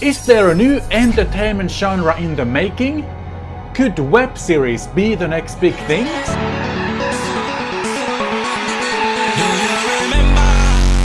Is there a new entertainment genre in the making? Could web series be the next big thing?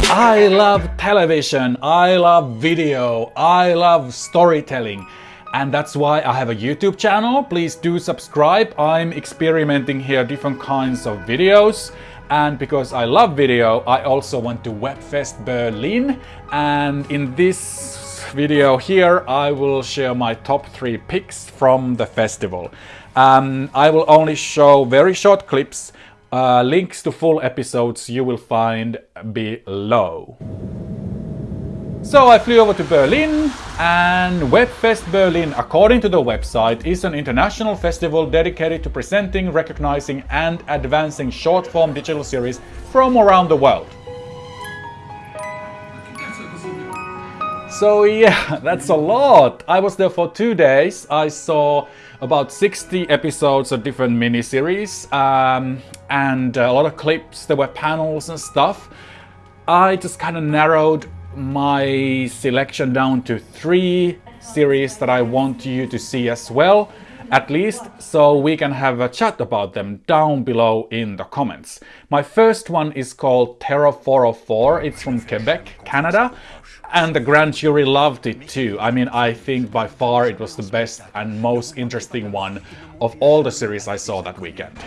I love television, I love video, I love storytelling and that's why I have a YouTube channel. Please do subscribe. I'm experimenting here different kinds of videos and because I love video, I also went to Webfest Berlin and in this video here I will share my top three picks from the festival. Um, I will only show very short clips uh, links to full episodes you will find below. So I flew over to Berlin and Webfest Berlin, according to the website, is an international festival dedicated to presenting, recognizing and advancing short-form digital series from around the world. So yeah, that's a lot. I was there for two days. I saw about 60 episodes of different miniseries um, and a lot of clips. There were panels and stuff. I just kind of narrowed my selection down to three series that I want you to see as well at least so we can have a chat about them down below in the comments. My first one is called Terror 404. It's from Quebec, Canada. And the grand jury loved it too. I mean, I think by far it was the best and most interesting one of all the series I saw that weekend.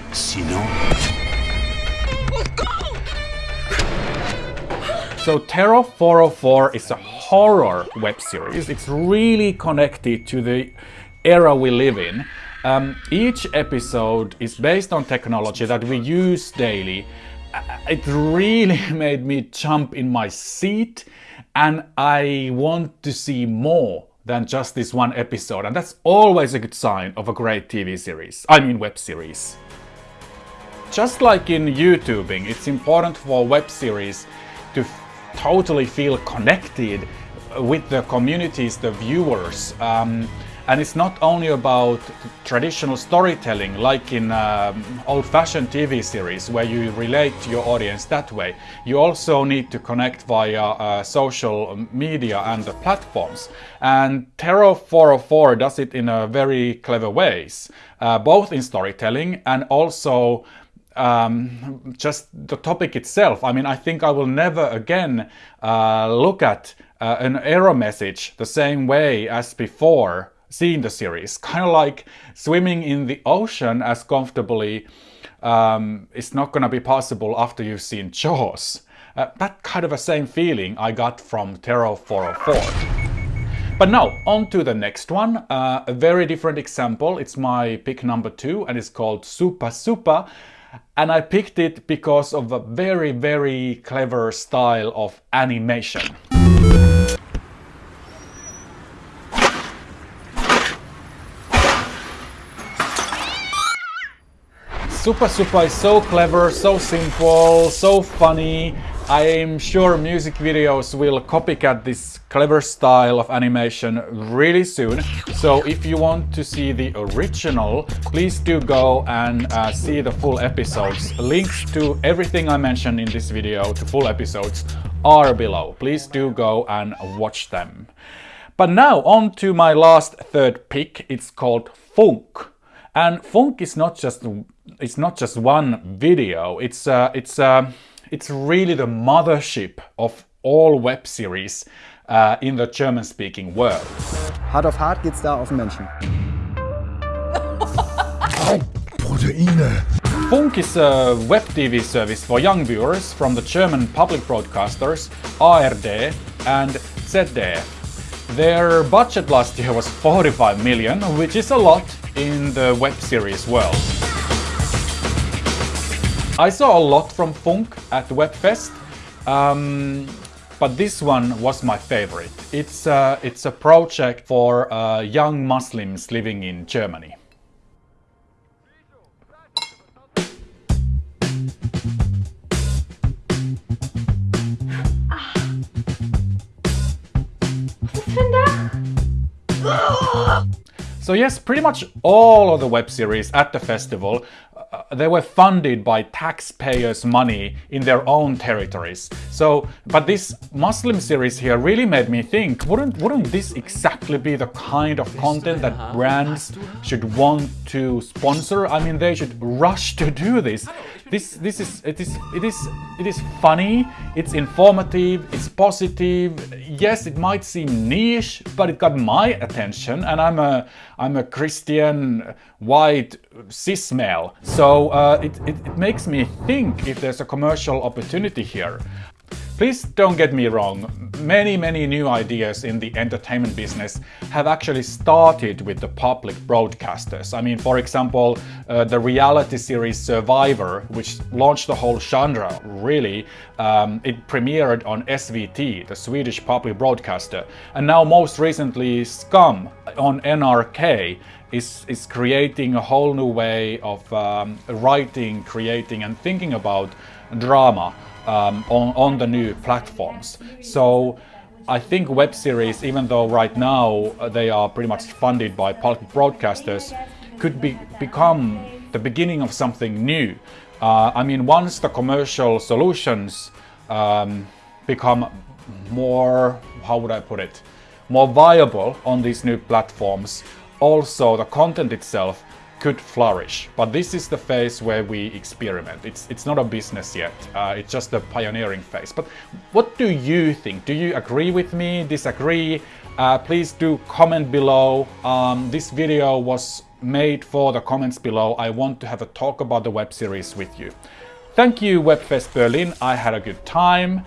So Terror 404 is a horror web series. It's really connected to the era we live in. Um, each episode is based on technology that we use daily. Uh, it really made me jump in my seat and I want to see more than just this one episode and that's always a good sign of a great TV series, I mean web series. Just like in YouTubing, it's important for web series to totally feel connected with the communities, the viewers. Um, and it's not only about traditional storytelling like in um, old-fashioned TV series where you relate to your audience that way. You also need to connect via uh, social media and the platforms. And Terror 404 does it in a very clever ways, uh, both in storytelling and also um, just the topic itself. I mean, I think I will never again uh, look at uh, an error message the same way as before seeing the series. Kind of like swimming in the ocean as comfortably um, it's not going to be possible after you've seen Jaws. Uh, that kind of a same feeling I got from Terror 404. But now, on to the next one. Uh, a very different example. It's my pick number two and it's called Super Super. and I picked it because of a very very clever style of animation. Supa Supa is so clever, so simple, so funny I'm sure music videos will copycat this clever style of animation really soon. So if you want to see the original, please do go and uh, see the full episodes. Links to everything I mentioned in this video, to full episodes, are below. Please do go and watch them. But now on to my last third pick. It's called Funk. And Funk is not just it's not just one video. It's uh, it's uh, it's really the mothership of all web series uh, in the German-speaking world. Hard of hard geht's da auf den Menschen. Proteine. Funk is a web TV service for young viewers from the German public broadcasters ARD and ZDF. Their budget last year was 45 million, which is a lot in the web series world. I saw a lot from Funk at the Webfest, um, but this one was my favorite. It's, uh, it's a project for uh, young Muslims living in Germany. So yes, pretty much all of the web series at the festival Uh, they were funded by taxpayers' money in their own territories. So, but this Muslim series here really made me think: wouldn't wouldn't this exactly be the kind of content that uh-huh. brands should want to sponsor? I mean, they should rush to do this. This this is it is it is it is funny. It's informative. It's positive. Yes, it might seem niche, but it got my attention, and I'm a I'm a Christian white cis male. So uh, it, it, it makes me think if there's a commercial opportunity here. Please don't get me wrong, many many new ideas in the entertainment business have actually started with the public broadcasters. I mean, for example, uh, the reality series Survivor, which launched the whole genre, really, um, it premiered on SVT, the Swedish public broadcaster, and now most recently Skam on NRK is, is creating a whole new way of um, writing, creating and thinking about drama um, on, on the new platforms. So I think web series, even though right now uh, they are pretty much funded by public broadcasters, could be, become the beginning of something new. Uh, I mean, once the commercial solutions um, become more, how would I put it, more viable on these new platforms, also the content itself could flourish. But this is the phase where we experiment. It's, it's not a business yet. Uh, it's just the pioneering phase. But what do you think? Do you agree with me, disagree? Uh, please do comment below. Um, this video was made for the comments below. I want to have a talk about the web series with you. Thank you Webfest Berlin. I had a good time.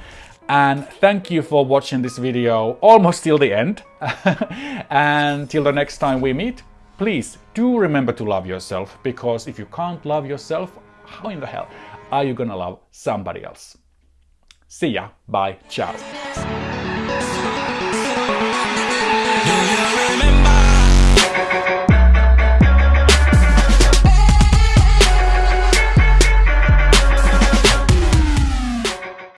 And thank you for watching this video almost till the end. and till the next time we meet, please do remember to love yourself because if you can't love yourself, how in the hell are you gonna love somebody else? See ya, bye, ciao.